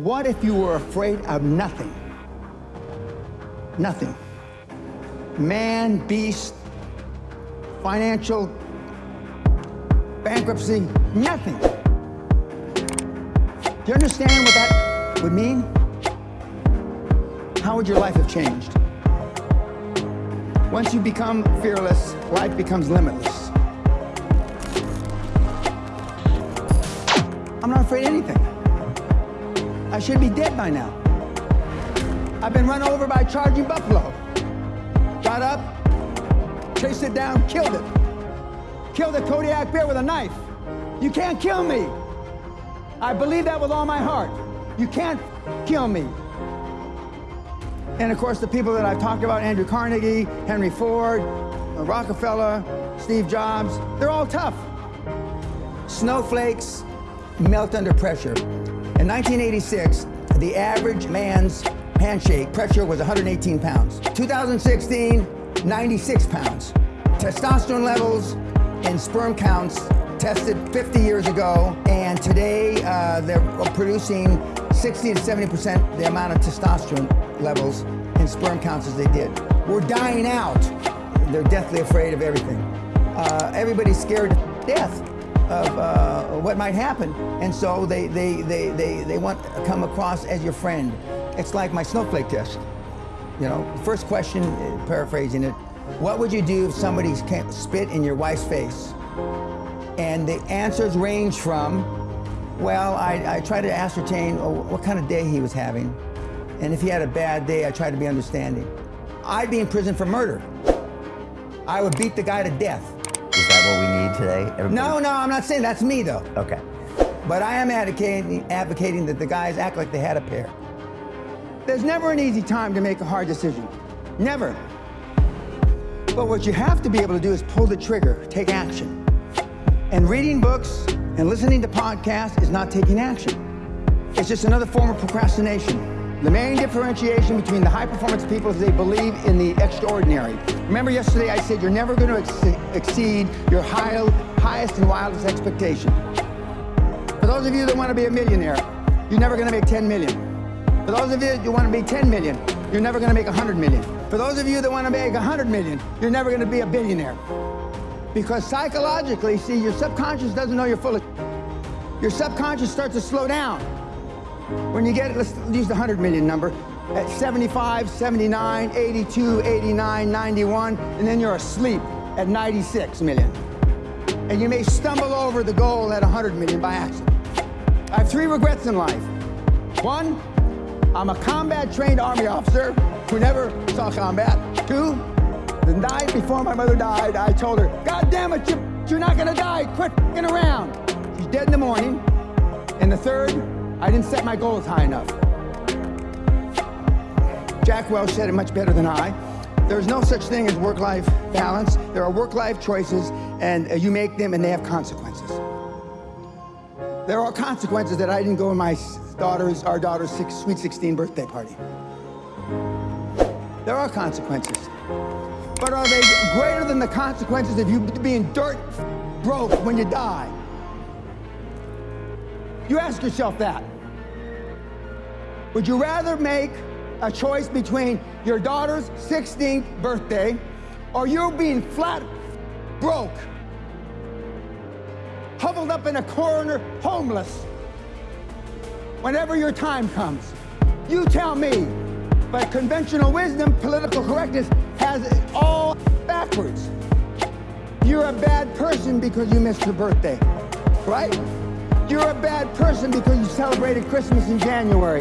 What if you were afraid of nothing? Nothing. Man, beast, financial, bankruptcy, nothing. Do you understand what that would mean? How would your life have changed? Once you become fearless, life becomes limitless. I'm not afraid of anything. I should be dead by now. I've been run over by a charging buffalo. Got up, chased it down, killed it. Killed a Kodiak bear with a knife. You can't kill me. I believe that with all my heart. You can't kill me. And of course, the people that I've talked about, Andrew Carnegie, Henry Ford, Rockefeller, Steve Jobs, they're all tough. Snowflakes melt under pressure. In 1986, the average man's handshake pressure was 118 pounds. 2016, 96 pounds. Testosterone levels and sperm counts tested 50 years ago, and today uh, they're producing 60 to 70% the amount of testosterone levels and sperm counts as they did. We're dying out. They're deathly afraid of everything. Uh, everybody's scared to death of uh, what might happen, and so they, they, they, they, they want to come across as your friend. It's like my snowflake test. You know, first question, paraphrasing it, what would you do if somebody spit in your wife's face? And the answers range from, well, I, I try to ascertain oh, what kind of day he was having. And if he had a bad day, I try to be understanding. I'd be in prison for murder. I would beat the guy to death. That what we need today? Everybody? No, no, I'm not saying that's me though. Okay. But I am advocating, advocating that the guys act like they had a pair. There's never an easy time to make a hard decision. Never. But what you have to be able to do is pull the trigger, take action. And reading books and listening to podcasts is not taking action. It's just another form of procrastination. The main differentiation between the high-performance people is they believe in the extraordinary. Remember yesterday I said you're never going to ex exceed your high, highest and wildest expectation. For those of you that want to be a millionaire, you're never going to make 10 million. For those of you that want to be 10 million, you're never going to make 100 million. For those of you that want to make 100 million, you're never going to be a billionaire. Because psychologically, see, your subconscious doesn't know you're full of Your subconscious starts to slow down. When you get, let's use the 100 million number, at 75, 79, 82, 89, 91, and then you're asleep at 96 million. And you may stumble over the goal at 100 million by accident. I have three regrets in life. One, I'm a combat-trained Army officer who never saw combat. Two, the night before my mother died, I told her, God damn it, you, you're not gonna die, quit f***ing around. She's dead in the morning. And the third, I didn't set my goals high enough. Jack Welch said it much better than I. There's no such thing as work-life balance. There are work-life choices, and uh, you make them, and they have consequences. There are consequences that I didn't go to my daughter's, our daughter's six, sweet 16 birthday party. There are consequences. But are they greater than the consequences of you being dirt broke when you die? You ask yourself that. Would you rather make a choice between your daughter's 16th birthday or you being flat broke, huddled up in a corner, homeless, whenever your time comes? You tell me. But conventional wisdom, political correctness, has it all backwards. You're a bad person because you missed your birthday, right? You're a bad person because you celebrated Christmas in January.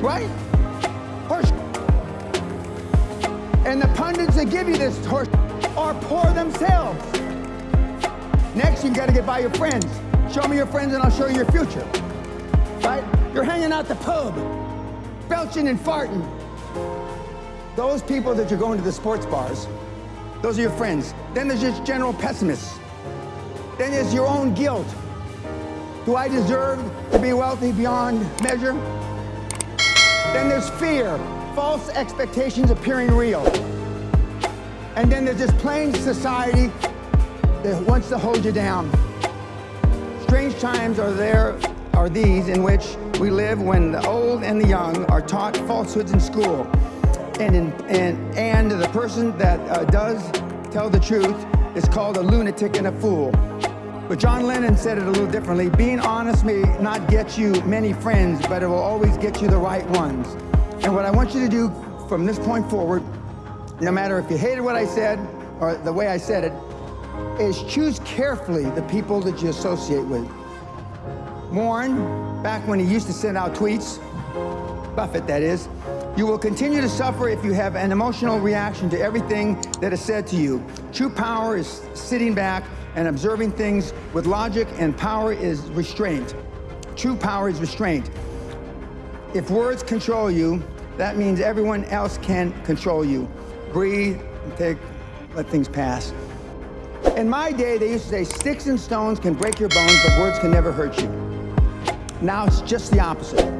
Right? Horse. And the pundits that give you this horse are poor themselves. Next, you've got to get by your friends. Show me your friends and I'll show you your future. Right? You're hanging out the pub, belching and farting. Those people that you're going to the sports bars, those are your friends. Then there's just general pessimists. Then there's your own guilt. Do I deserve to be wealthy beyond measure? Then there's fear, false expectations appearing real. And then there's this plain society that wants to hold you down. Strange times are there, are these in which we live when the old and the young are taught falsehoods in school. And, in, and, and the person that uh, does tell the truth is called a lunatic and a fool. But John Lennon said it a little differently. Being honest may not get you many friends, but it will always get you the right ones. And what I want you to do from this point forward, no matter if you hated what I said or the way I said it, is choose carefully the people that you associate with. Warren, back when he used to send out tweets, Buffett that is, you will continue to suffer if you have an emotional reaction to everything that is said to you. True power is sitting back and observing things with logic, and power is restraint. True power is restraint. If words control you, that means everyone else can control you. Breathe, take, let things pass. In my day, they used to say, sticks and stones can break your bones, but words can never hurt you. Now it's just the opposite.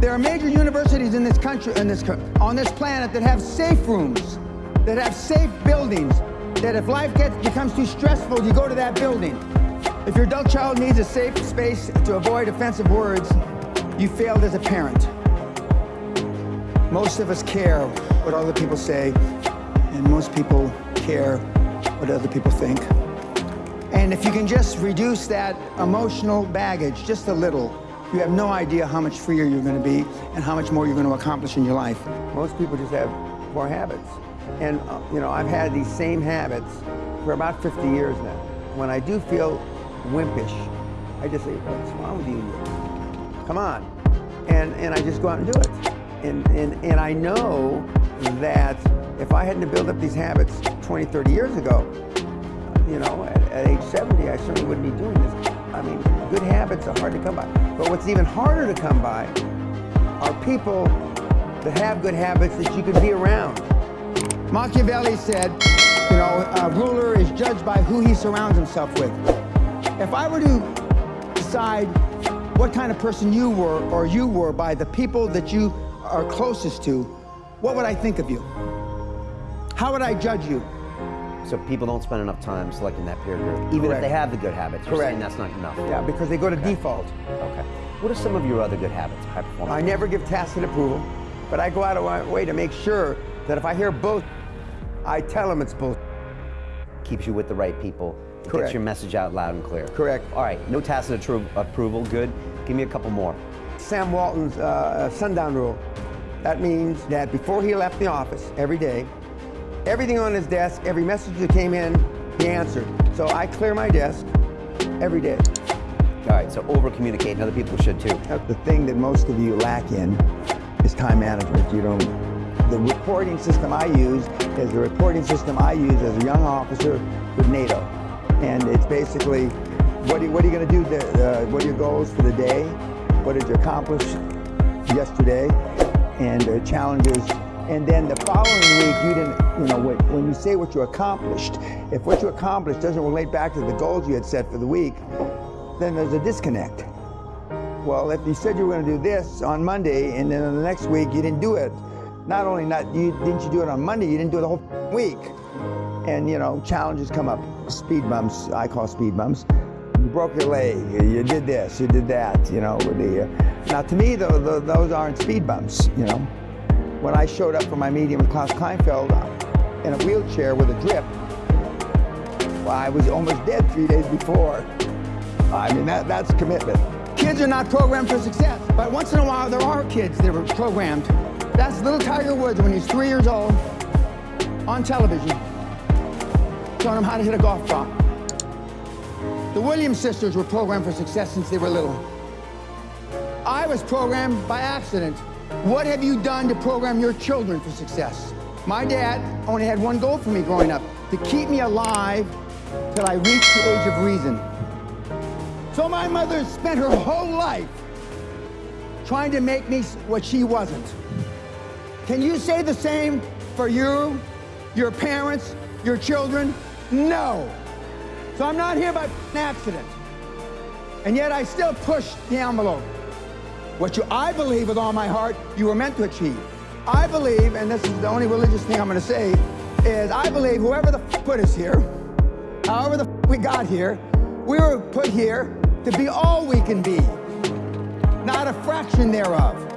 There are major universities in this country, in this, on this planet that have safe rooms, that have safe buildings, that if life gets, becomes too stressful, you go to that building. If your adult child needs a safe space to avoid offensive words, you failed as a parent. Most of us care what other people say, and most people care what other people think. And if you can just reduce that emotional baggage just a little, you have no idea how much freer you're going to be and how much more you're going to accomplish in your life. Most people just have poor habits. And, uh, you know, I've had these same habits for about 50 years now. When I do feel wimpish, I just say, what's wrong with you? Come on. And, and I just go out and do it. And, and, and I know that if I hadn't built up these habits 20, 30 years ago, you know, at, at age 70, I certainly wouldn't be doing this. I mean, good habits are hard to come by. But what's even harder to come by are people that have good habits that you can be around. Machiavelli said, you know, a ruler is judged by who he surrounds himself with. If I were to decide what kind of person you were or you were by the people that you are closest to, what would I think of you? How would I judge you? So people don't spend enough time selecting that peer group, even Correct. if they have the good habits. You're Correct. saying that's not enough. Yeah, because they go to Okay. default. Okay. What are some of your other good habits, high performance? I never give tacit approval, but I go out of my way to make sure that if I hear bull, I tell them it's bull. Keeps you with the right people. Correct. Gets your message out loud and clear. Correct. All right. No tacit approval. Good. Give me a couple more. Sam Walton's uh, sundown rule. That means that before he left the office every day, everything on his desk, every message that came in, he answered. So I clear my desk every day. All right. So over communicate, and other people should too. The thing that most of you lack in is time management. You don't. The reporting system I use is the reporting system I use as a young officer with NATO, and it's basically what are, what are you going to do? The, uh, what are your goals for the day? What did you accomplish yesterday? And uh, challenges. And then the following week, you didn't. You know, when, when you say what you accomplished, if what you accomplished doesn't relate back to the goals you had set for the week, then there's a disconnect. Well, if you said you were going to do this on Monday, and then the next week you didn't do it, not only not you didn't you do it on Monday, you didn't do it the whole week. And you know, challenges come up, speed bumps. I call speed bumps. You broke your leg. You did this. You did that. You know, the. Uh, now, to me, though, tho- those aren't speed bumps. You know, when I showed up for my meeting with Klaus Kleinfeld uh, in a wheelchair with a drip, well, I was almost dead three days before. I mean, that, that's commitment. Kids are not programmed for success, but once in a while there are kids that are programmed. That's little Tiger Woods when he's three years old on television, showing him how to hit a golf ball. The Williams sisters were programmed for success since they were little. I was programmed by accident. What have you done to program your children for success? My dad only had one goal for me growing up, to keep me alive till I reached the age of reason. So my mother spent her whole life trying to make me what she wasn't. Can you say the same for you, your parents, your children? No. So I'm not here by accident. And yet I still push the envelope. What you, I believe with all my heart, you were meant to achieve. I believe, and this is the only religious thing I'm going to say, is I believe whoever the put us here, however the we got here, we were put here to be all we can be. not a fraction thereof.